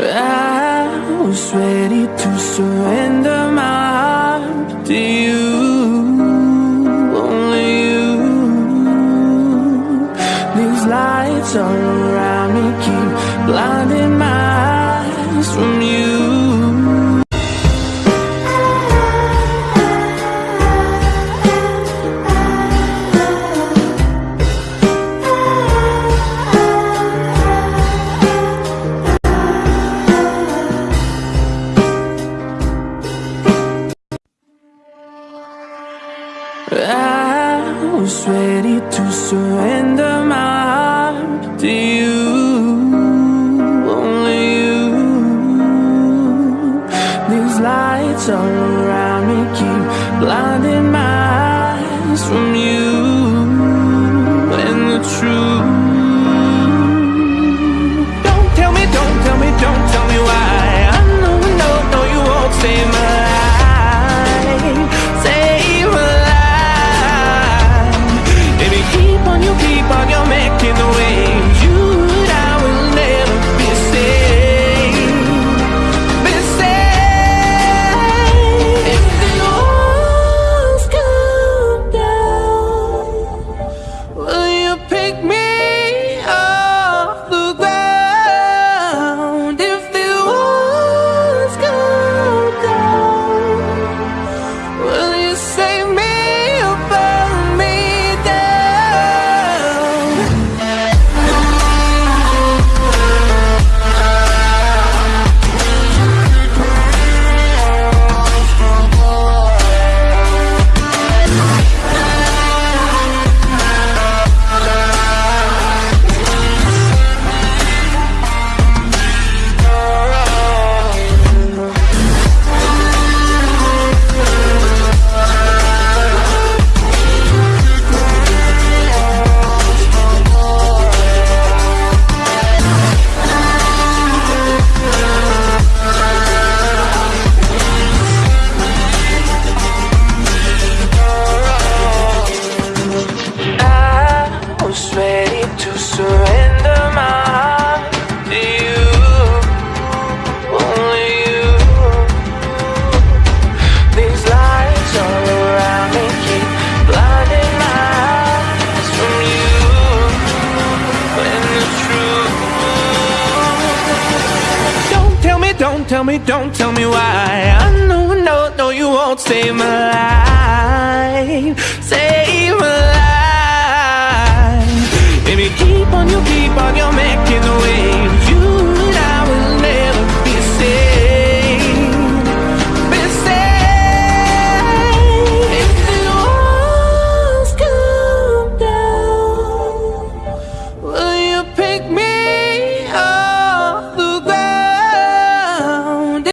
I was ready to surrender my heart to you, only you. These lights all around me keep blinding my eyes from you. Was ready to surrender my heart to you, only you. These lights all around me keep blinding my eyes from you don't tell me, don't tell me why. I know, no, no, you won't save my life, save